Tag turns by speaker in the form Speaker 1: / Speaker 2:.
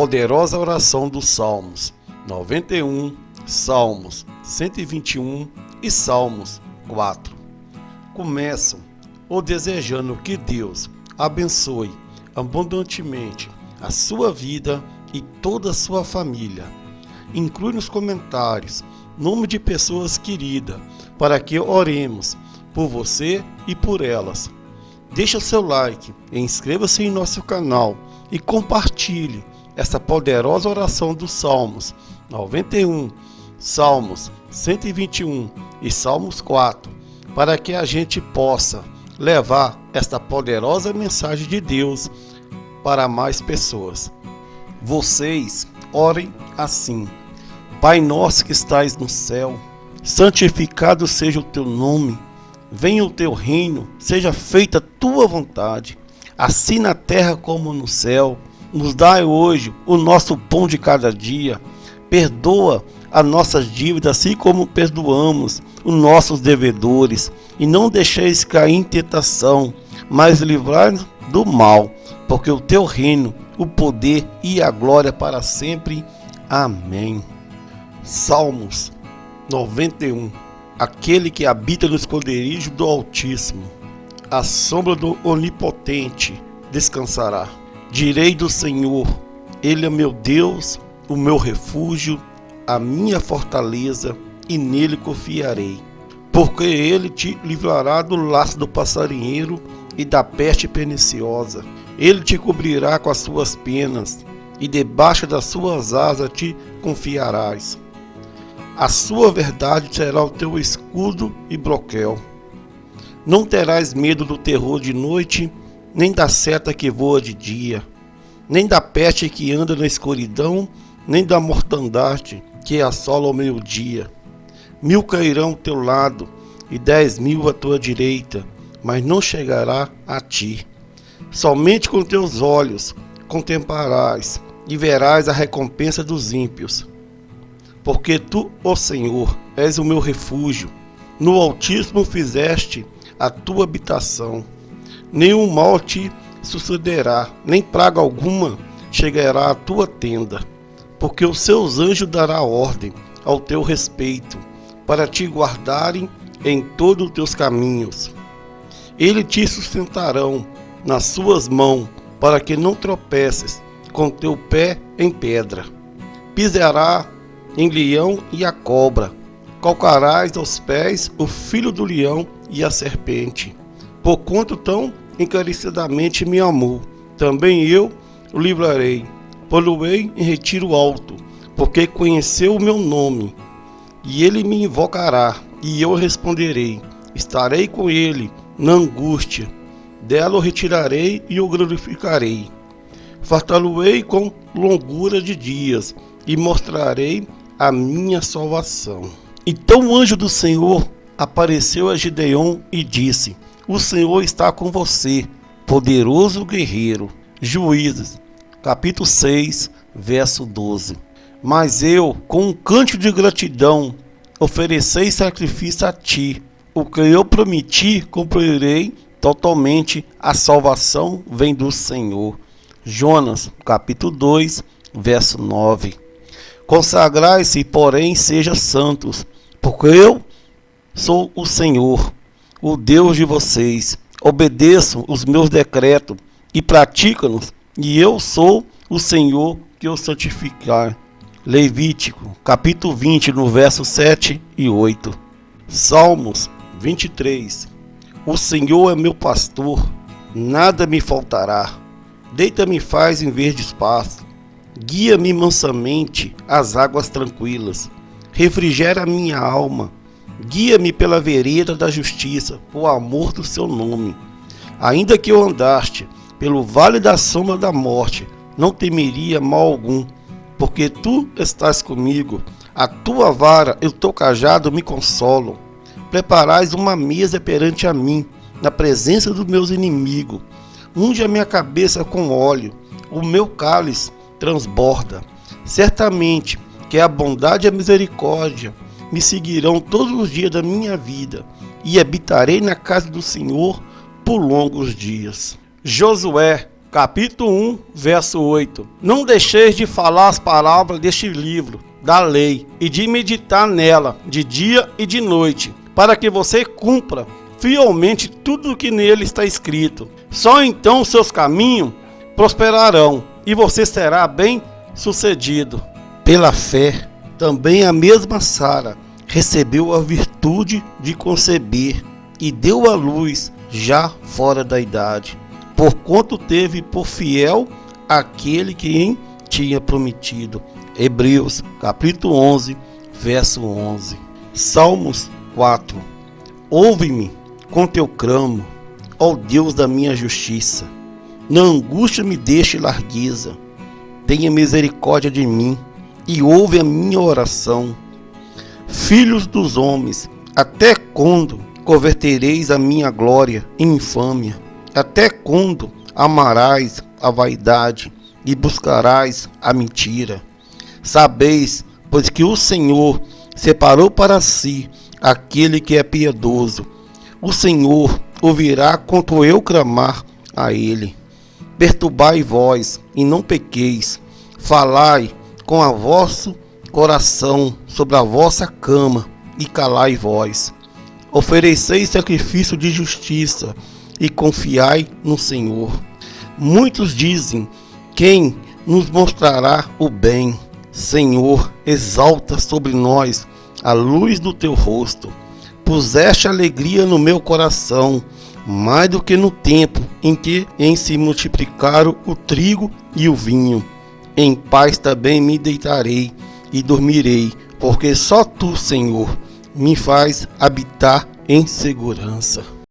Speaker 1: poderosa oração dos Salmos 91, Salmos 121 e Salmos 4. Começam ou desejando que Deus abençoe abundantemente a sua vida e toda a sua família. Inclui nos comentários nome de pessoas queridas para que oremos por você e por elas. Deixe seu like, inscreva-se em nosso canal e compartilhe essa poderosa oração dos Salmos 91, Salmos 121 e Salmos 4, para que a gente possa levar esta poderosa mensagem de Deus para mais pessoas. Vocês orem assim: Pai nosso que estais no céu, santificado seja o teu nome Venha o teu reino, seja feita a tua vontade, assim na terra como no céu. Nos dai hoje o nosso pão de cada dia. Perdoa as nossas dívidas, assim como perdoamos os nossos devedores. E não deixeis cair em tentação, mas livrai-nos do mal, porque o teu reino, o poder e a glória para sempre. Amém. Salmos 91 aquele que habita no esconderijo do Altíssimo, a sombra do Onipotente descansará. Direi do Senhor, Ele é meu Deus, o meu refúgio, a minha fortaleza, e nele confiarei. Porque ele te livrará do laço do passarinheiro e da peste perniciosa. Ele te cobrirá com as suas penas, e debaixo das suas asas te confiarás. A sua verdade será o teu escudo e broquel. Não terás medo do terror de noite, nem da seta que voa de dia, nem da peste que anda na escuridão, nem da mortandade que assola ao meio-dia. Mil cairão ao teu lado e dez mil à tua direita, mas não chegará a ti. Somente com teus olhos contemplarás e verás a recompensa dos ímpios porque tu, ó Senhor, és o meu refúgio. No Altíssimo fizeste a tua habitação. Nenhum mal te sucederá, nem praga alguma chegará à tua tenda, porque os seus anjos dará ordem ao teu respeito, para te guardarem em todos os teus caminhos. Eles te sustentarão nas suas mãos, para que não tropeces com teu pé em pedra. Pisará em leão e a cobra. Calcarás aos pés o filho do leão e a serpente. Por quanto tão encarecidamente me amou, também eu o livrarei. Poluei em retiro alto, porque conheceu o meu nome. E ele me invocará, e eu responderei. Estarei com ele na angústia. Dela o retirarei e o glorificarei. Fartá-lo-ei com longura de dias, e mostrarei a minha salvação. Então o anjo do Senhor apareceu a Gideon e disse: O Senhor está com você, poderoso guerreiro. Juízes, capítulo 6, verso 12. Mas eu, com um canto de gratidão, oferecei sacrifício a ti. O que eu prometi, cumprirei totalmente. A salvação vem do Senhor. Jonas, capítulo 2, verso 9. Consagrai-se, porém, seja santos, porque eu sou o Senhor, o Deus de vocês. Obedeçam os meus decretos e praticam-nos, e eu sou o Senhor que os santificar. Levítico, capítulo 20, no verso 7 e 8. Salmos 23. O Senhor é meu pastor, nada me faltará. Deita-me faz em verde espaço Guia-me mansamente às águas tranquilas. Refrigera minha alma. Guia-me pela vereda da justiça, por amor do seu nome. Ainda que eu andaste pelo vale da sombra da morte, não temeria mal algum, porque tu estás comigo. A tua vara e o teu cajado me consolam. Preparais uma mesa perante a mim, na presença dos meus inimigos. Unge a minha cabeça com óleo, o meu cálice transborda. Certamente que a bondade e a misericórdia me seguirão todos os dias da minha vida e habitarei na casa do Senhor por longos dias. Josué, capítulo 1, verso 8. Não deixeis de falar as palavras deste livro da lei e de meditar nela de dia e de noite, para que você cumpra fielmente tudo o que nele está escrito. Só então seus caminhos prosperarão e você será bem sucedido. Pela fé, também a mesma Sara recebeu a virtude de conceber e deu à luz já fora da idade, por quanto teve por fiel aquele que em tinha prometido. Hebreus, capítulo 11, verso 11. Salmos 4. Ouve-me com teu cramo, ó Deus da minha justiça. Na angústia me deixe largueza. Tenha misericórdia de mim e ouve a minha oração. Filhos dos homens, até quando convertereis a minha glória em infâmia? Até quando amarás a vaidade e buscarás a mentira? Sabeis, pois que o Senhor separou para si aquele que é piedoso. O Senhor ouvirá quanto eu clamar a ele. Perturbai vós e não pequeis. Falai com a vosso coração sobre a vossa cama e calai vós. Ofereceis sacrifício de justiça e confiai no Senhor. Muitos dizem: Quem nos mostrará o bem? Senhor, exalta sobre nós a luz do teu rosto. Puseste alegria no meu coração, mais do que no tempo em que em se multiplicaram o trigo e o vinho. Em paz também me deitarei e dormirei, porque só tu, Senhor, me faz habitar em segurança.